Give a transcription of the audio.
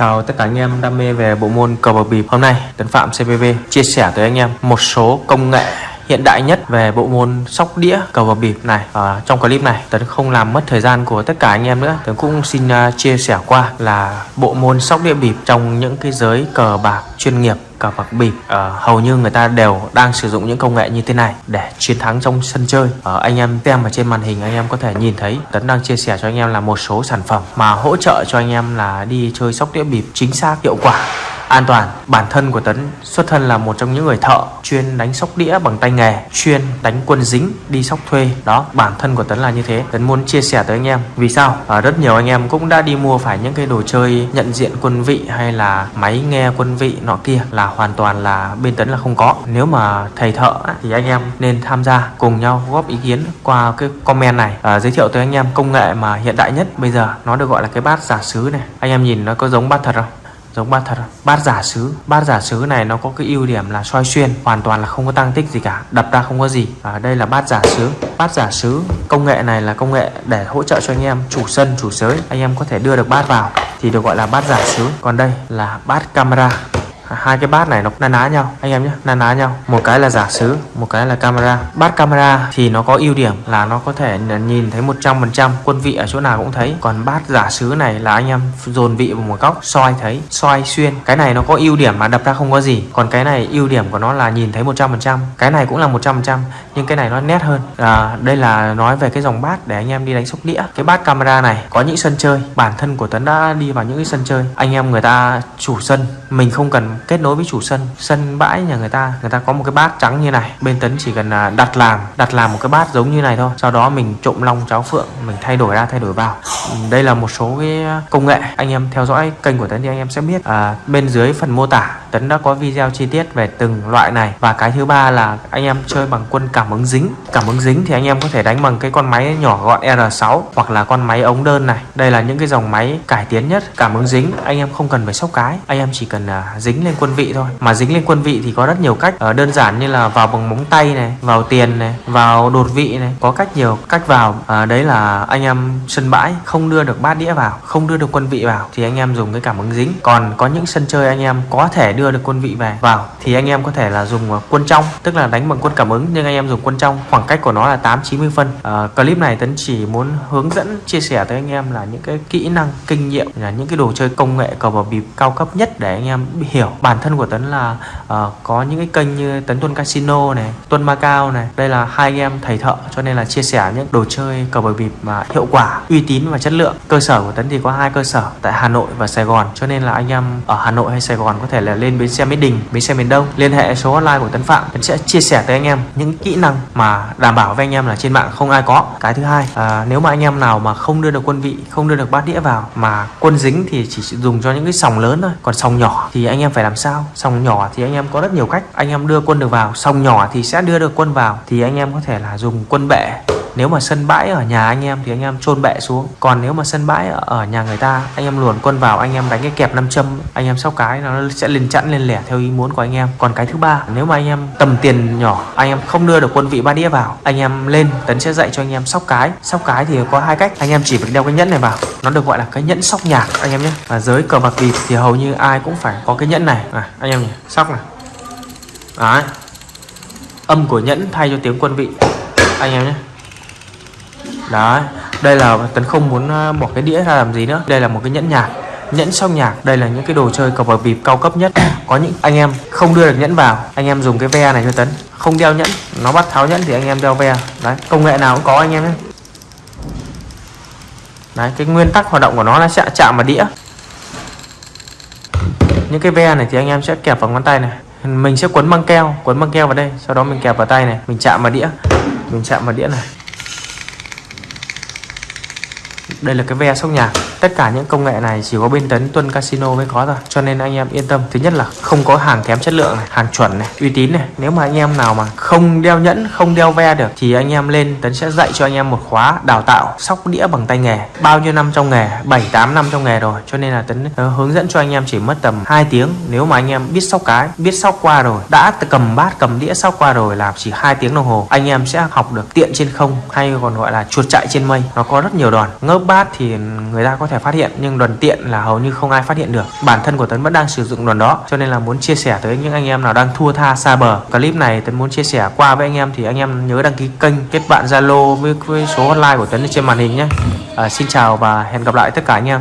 Chào tất cả anh em đam mê về bộ môn cờ bạc bịp Hôm nay. Tấn Phạm CPV chia sẻ tới anh em một số công nghệ hiện đại nhất về bộ môn sóc đĩa cờ bạc bịp này. À, trong clip này Tấn không làm mất thời gian của tất cả anh em nữa. Tấn cũng xin uh, chia sẻ qua là bộ môn sóc đĩa bịp trong những cái giới cờ bạc chuyên nghiệp cờ bạc bịp à, hầu như người ta đều đang sử dụng những công nghệ như thế này để chiến thắng trong sân chơi. À, anh em xem ở trên màn hình anh em có thể nhìn thấy Tấn đang chia sẻ cho anh em là một số sản phẩm mà hỗ trợ cho anh em là đi chơi sóc đĩa bịp chính xác hiệu quả an toàn. Bản thân của tấn xuất thân là một trong những người thợ chuyên đánh sóc đĩa bằng tay nghề chuyên đánh quân dính đi sóc thuê. Đó bản thân của tấn là như thế. Tấn muốn chia sẻ tới anh em. Vì sao? À, rất nhiều anh em cũng đã đi mua phải những cái đồ chơi nhận diện quân vị hay là máy nghe quân vị nọ kia là hoàn toàn là bên tấn là không có. Nếu mà thầy thợ thì anh em nên tham gia cùng nhau góp ý kiến qua cái comment này. À, giới thiệu tới anh em công nghệ mà hiện đại nhất bây giờ. Nó được gọi là cái bát giả sứ này. Anh em nhìn nó có giống bát thật không? Giống bát thật bát giả sứ bát giả sứ này nó có cái ưu điểm là soi xuyên hoàn toàn là không có tăng tích gì cả đập ra không có gì. À, đây là bát giả sứ bát giả sứ công nghệ này là công nghệ để hỗ trợ cho anh em chủ sân chủ sới. Anh em có thể đưa được bát vào thì được gọi là bát giả sứ còn đây là bát camera hai cái bát này nó na ná nhau anh em nhé na ná nhau. Một cái là giả sứ một cái là camera. Bát camera thì nó có ưu điểm là nó có thể nhìn thấy 100% quân vị ở chỗ nào cũng thấy. Còn bát giả sứ này là anh em dồn vị vào một góc soi thấy soi xuyên. Cái này nó có ưu điểm mà đập ra không có gì. Còn cái này ưu điểm của nó là nhìn thấy 100% cái này cũng là 100% nhưng cái này nó nét hơn. À, đây là nói về cái dòng bát để anh em đi đánh sóc đĩa. Cái bát camera này có những sân chơi bản thân của Tấn đã đi vào những cái sân chơi. Anh em người ta chủ sân mình không cần kết nối với chủ sân sân bãi nhà người ta người ta có một cái bát trắng như này. Bên tấn chỉ cần à, đặt làm đặt làm một cái bát giống như này thôi. Sau đó mình trộm long cháo phượng mình thay đổi ra thay đổi vào. Đây là một số cái à, công nghệ. Anh em theo dõi kênh của tấn thì anh em sẽ biết à, bên dưới phần mô tả tấn đã có video chi tiết về từng loại này. Và cái thứ ba là anh em chơi bằng quân cảm ứng dính. Cảm ứng dính thì anh em có thể đánh bằng cái con máy nhỏ gọn R6 hoặc là con máy ống đơn này. Đây là những cái dòng máy cải tiến nhất. Cảm ứng dính anh em không cần phải sóc cái. Anh em chỉ cần uh, dính lên quân vị thôi. Mà dính lên quân vị thì có rất nhiều cách. Ở đơn giản như là vào bằng móng tay này vào tiền này vào đột vị này. Có cách nhiều cách vào. Uh, đấy là anh em sân bãi không đưa được bát đĩa vào không đưa được quân vị vào thì anh em dùng cái cảm ứng dính. Còn có những sân chơi anh em có thể đưa được quân vị về. Vào thì anh em có thể là dùng à, quân trong tức là đánh bằng quân cảm ứng nhưng anh em dùng quân trong. Khoảng cách của nó là 8 90 phân. À, clip này tấn chỉ muốn hướng dẫn chia sẻ tới anh em là những cái kỹ năng kinh nghiệm là những cái đồ chơi công nghệ cờ bạc bịp cao cấp nhất để anh em hiểu. Bản thân của tấn là uh, có những cái kênh như tấn tuân casino này tuân macao này. Đây là hai anh em thầy thợ cho nên là chia sẻ những đồ chơi cờ bạc bịp mà hiệu quả uy tín và chất lượng. Cơ sở của tấn thì có hai cơ sở tại hà nội và sài gòn. Cho nên là anh em ở hà nội hay sài gòn có thể là lên bến xe mỹ đình bến xe miền đông liên hệ số hotline của tấn phạm. Tấn sẽ chia sẻ tới anh em những kỹ năng mà đảm bảo với anh em là trên mạng không ai có. Cái thứ hai à, nếu mà anh em nào mà không đưa được quân vị không đưa được bát đĩa vào mà quân dính thì chỉ dùng cho những cái sòng lớn thôi. Còn sòng nhỏ thì anh em phải làm sao? Sòng nhỏ thì anh em có rất nhiều cách. Anh em đưa quân được vào sòng nhỏ thì sẽ đưa được quân vào thì anh em có thể là dùng quân bệ nếu mà sân bãi ở nhà anh em thì anh em chôn bệ xuống còn nếu mà sân bãi ở nhà người ta anh em luồn quân vào anh em đánh cái kẹp nam châm anh em sóc cái nó sẽ lên chẵn lên lẻ theo ý muốn của anh em còn cái thứ ba nếu mà anh em tầm tiền nhỏ anh em không đưa được quân vị ba đĩa vào anh em lên tấn sẽ dạy cho anh em sóc cái sóc cái thì có hai cách anh em chỉ phải đeo cái nhẫn này vào nó được gọi là cái nhẫn sóc nhạc anh em nhé và giới cờ bạc vịt thì hầu như ai cũng phải có cái nhẫn này à, anh em nhỉ sóc này Đấy. âm của nhẫn thay cho tiếng quân vị anh em nhé đấy, đây là tấn không muốn ờ, bỏ cái đĩa ra làm gì nữa. Đây là một cái nhẫn nhạc, nhẫn song nhạc. Đây là những cái đồ chơi cờ bạc bịp cao cấp nhất. Có những anh em không đưa được nhẫn vào, anh em dùng cái ve này cho tấn. Không đeo nhẫn, nó bắt tháo nhẫn thì anh em đeo ve. Đấy, công nghệ nào cũng có anh em nhé. Đấy, cái nguyên tắc hoạt động của nó là sẽ chạm vào đĩa. Những cái ve này thì anh em sẽ kẹp vào ngón tay này. Mình sẽ quấn băng keo, quấn băng keo vào đây, sau đó mình kẹp vào tay này, mình chạm vào đĩa, mình chạm vào đĩa này đây là cái ve sóc nhạc tất cả những công nghệ này chỉ có bên tấn tuân casino mới có thôi. Cho nên anh em yên tâm. Thứ nhất là không có hàng kém chất lượng này hàng chuẩn này uy tín này. Nếu mà anh em nào mà không đeo nhẫn không đeo ve được thì anh em lên tấn sẽ dạy cho anh em một khóa đào tạo sóc đĩa bằng tay nghề. Bao nhiêu năm trong nghề? 7 8 năm trong nghề rồi. Cho nên là tấn uh, hướng dẫn cho anh em chỉ mất tầm 2 tiếng. Nếu mà anh em biết sóc cái biết sóc qua rồi đã cầm bát cầm đĩa sóc qua rồi là chỉ hai tiếng đồng hồ anh em sẽ học được tiện trên không hay còn gọi là chuột chạy trên mây. Nó có rất nhiều đòn. Ngớp bát thì người ta có thể phát hiện nhưng đoàn tiện là hầu như không ai phát hiện được. Bản thân của Tấn vẫn đang sử dụng đoàn đó cho nên là muốn chia sẻ tới những anh em nào đang thua tha xa bờ. Clip này Tấn muốn chia sẻ qua với anh em thì anh em nhớ đăng ký kênh kết bạn Zalo với, với số hotline của Tấn trên màn hình nhé. À, xin chào và hẹn gặp lại tất cả anh em.